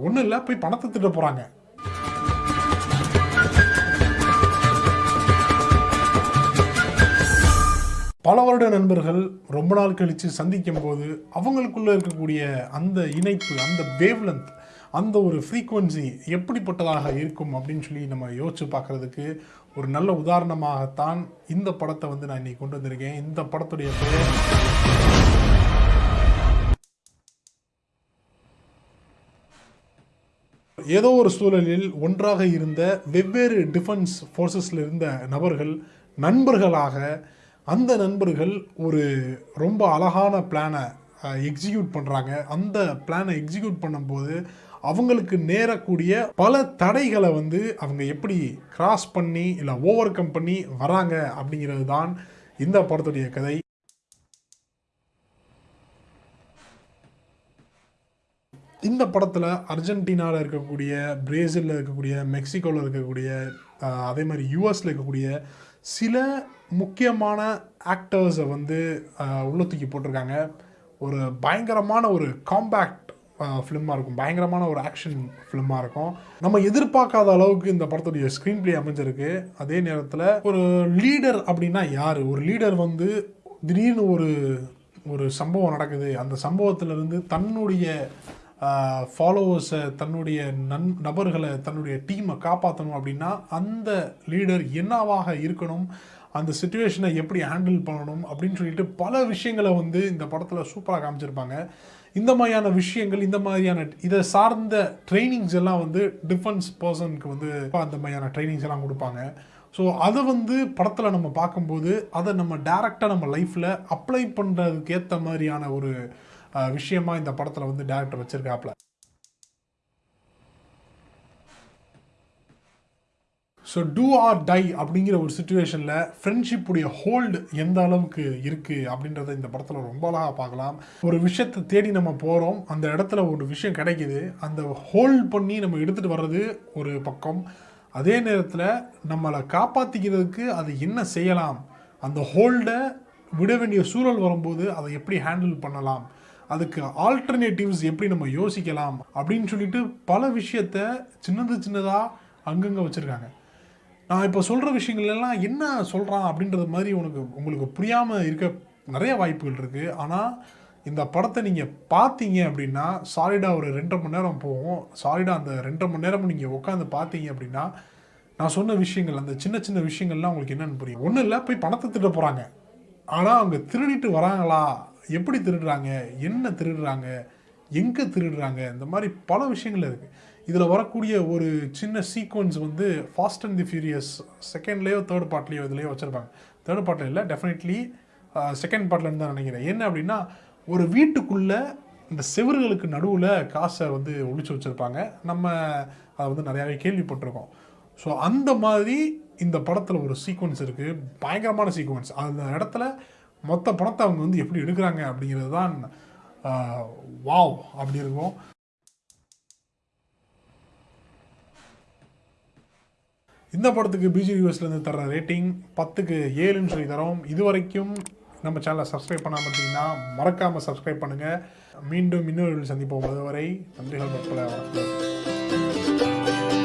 ஒன்றும் இல்லை போய் பணத்தை திட்ட போகிறாங்க பல வருட நண்பர்கள் ரொம்ப நாள் கழித்து சந்திக்கும் போது அவங்களுக்குள்ளே இருக்கக்கூடிய அந்த இணைப்பு அந்த வேவ்லென்த் அந்த ஒரு ஃப்ரீக்குவன்சி எப்படிப்பட்டதாக இருக்கும் அப்படின்னு சொல்லி நம்ம யோசிச்சு பார்க்கறதுக்கு ஒரு நல்ல உதாரணமாகத்தான் இந்த படத்தை வந்து நான் இன்னைக்கு கொண்டு வந்திருக்கேன். இந்த படத்துடைய பெயர் ஏதோ ஒரு சூழலில் ஒன்றாக இருந்த வெவ்வேறு டிஃபென்ஸ் ஃபோர்ஸஸில் இருந்த நபர்கள் நண்பர்களாக அந்த நண்பர்கள் ஒரு ரொம்ப அழகான பிளானை எக்ஸிக்யூட் பண்ணுறாங்க அந்த பிளானை எக்ஸிக்யூட் பண்ணும்போது அவங்களுக்கு நேரக்கூடிய பல தடைகளை வந்து அவங்க எப்படி கிராஸ் பண்ணி இல்லை ஓவர் கம் பண்ணி வராங்க அப்படிங்கிறது தான் இந்த படத்துடைய கதை. இந்த படத்தில் அர்ஜென்டினாவில் இருக்கக்கூடிய பிரேசிலில் இருக்கக்கூடிய மெக்சிகோவில் இருக்கக்கூடிய அதே மாதிரி யூஎஸில் இருக்கக்கூடிய சில முக்கியமான ஆக்டர்ஸை வந்து உள்ள தூக்கி போட்டிருக்காங்க. ஒரு பயங்கரமான ஒரு காம்பேக்ட் ஃபிலிமாக இருக்கும். பயங்கரமான ஒரு ஆக்ஷன் ஃபிலிமாக இருக்கும். நம்ம எதிர்பார்க்காத அளவுக்கு இந்த படத்துடைய ஸ்க்ரீன் பிளே அமைஞ்சிருக்கு. அதே நேரத்தில் ஒரு லீடர் அப்படின்னா யார்? ஒரு லீடர் வந்து திடீர்னு ஒரு ஒரு சம்பவம் நடக்குது. அந்த சம்பவத்திலிருந்து தன்னுடைய ஃபாலோவர்ஸை தன்னுடைய நன் நபர்களை தன்னுடைய டீமை காப்பாற்றணும் அப்படின்னா அந்த லீடர் என்னவாக இருக்கணும் அந்த சுச்சுவேஷனை எப்படி ஹேண்டில் பண்ணணும் அப்படின்னு சொல்லிட்டு பல விஷயங்களை வந்து இந்த படத்தில் சூப்பராக காமிச்சிருப்பாங்க. இந்த மாதிரியான விஷயங்கள் இந்த மாதிரியான இதை சார்ந்த ட்ரைனிங்ஸ் எல்லாம் வந்து டிஃபென்ஸ் பர்சனுக்கு வந்து அந்த மாதிரியான ட்ரைனிங்ஸ் எல்லாம் கொடுப்பாங்க. ஸோ அதை வந்து படத்தில் நம்ம பார்க்கும்போது அதை நம்ம டேரெக்டாக நம்ம லைஃப்பில் அப்ளை பண்ணுறதுக்கு ஏற்ற மாதிரியான ஒரு விஷயமா இந்த படத்தில் வந்து டேரக்டர் வச்சுருக்காப்ல. ஸோ டூ ஆர் டை அப்படிங்கிற ஒரு சுச்சுவேஷனில் ஃப்ரெண்ட்ஷிப்புடைய ஹோல்டு எந்த அளவுக்கு இருக்குது அப்படின்றத இந்த படத்தில் ரொம்ப அழகாக பார்க்கலாம். ஒரு விஷயத்தை தேடி நம்ம போகிறோம் அந்த இடத்துல ஒரு விஷயம் கிடைக்கிது அந்த ஹோல்ட் பண்ணி நம்ம எடுத்துகிட்டு வர்றது ஒரு பக்கம். அதே நேரத்தில் நம்மளை காப்பாற்றிக்கிறதுக்கு அது என்ன செய்யலாம்? அந்த ஹோல்டை விட வேண்டிய சூழல் வரும்போது அதை எப்படி ஹேண்டில் பண்ணலாம்? அதுக்கு ஆல்டர்னேட்டிவ்ஸ் எப்படி நம்ம யோசிக்கலாம் அப்படின்னு சொல்லிட்டு பல விஷயத்த சின்னது சின்னதாக அங்கங்கே வச்சுருக்காங்க. நான் இப்போ சொல்கிற விஷயங்கள்லாம் என்ன சொல்கிறான் அப்படின்றது மாதிரி உனக்கு உங்களுக்கு புரியாமல் இருக்க நிறைய வாய்ப்புகள் இருக்குது ஆனால் இந்த படத்தை நீங்கள் பார்த்தீங்க அப்படின்னா சாலிடாக ஒரு ரெண்டரை மணி நேரம் போகும். சாலிடாக அந்த ரெண்டரை மணி நேரம் நீங்கள் உட்காந்து பார்த்தீங்க அப்படின்னா நான் சொன்ன விஷயங்கள் அந்த சின்ன சின்ன விஷயங்கள்லாம் உங்களுக்கு என்னென்னு புரியும். ஒன்றும் இல்லை போய் பணத்தை திட்ட போகிறாங்க ஆனால் அவங்க திருடிட்டு வராங்களா? எப்படி திருடுறாங்க? என்ன திருடுறாங்க? எங்கே திருடுறாங்க? இந்த மாதிரி பல விஷயங்கள் இருக்குது இதில் வரக்கூடிய ஒரு சின்ன சீக்வன்ஸ் வந்து ஃபாஸ்ட் அண்ட் தி ஃபியூரியஸ் செகண்ட்லேயோ தேர்ட் பார்ட்லேயோ இதுலேயோ வச்சுருப்பாங்க. தேர்ட் பார்ட்டில் இல்லை டெஃபினெட்லி செகண்ட் பார்ட்லன்னு தான் நினைக்கிறேன். என்ன அப்படின்னா ஒரு வீட்டுக்குள்ளே இந்த செவர்களுக்கு நடுவில் காசை வந்து ஒழிச்சு வச்சுருப்பாங்க. நம்ம அதை வந்து நிறையாவே கேள்விப்பட்டிருக்கோம். ஸோ அந்த மாதிரி இந்த படத்தில் ஒரு சீக்வன்ஸ் இருக்குது பயங்கரமான சீக்வன்ஸ் அந்த இடத்துல மொத்த பணத்தை அவங்க வந்து எப்படி எடுக்கிறாங்க அப்படிங்கிறது தான் வாவ் அப்படி இருக்கும். இந்த படத்துக்கு பிஜி யூஎஸ்லேருந்து தர ரேட்டிங் பத்துக்கு ஏழுன்னு சொல்லி தரோம். இது வரைக்கும் நம்ம சேனலை சப்ஸ்கிரைப் பண்ணாமல் இருந்தீங்கன்னா மறக்காமல் சப்ஸ்கிரைப் பண்ணுங்கள் மீண்டும் இன்னொரு சந்திப்போம். அதுவரை நன்றிகள் மக்களை வணக்கம்.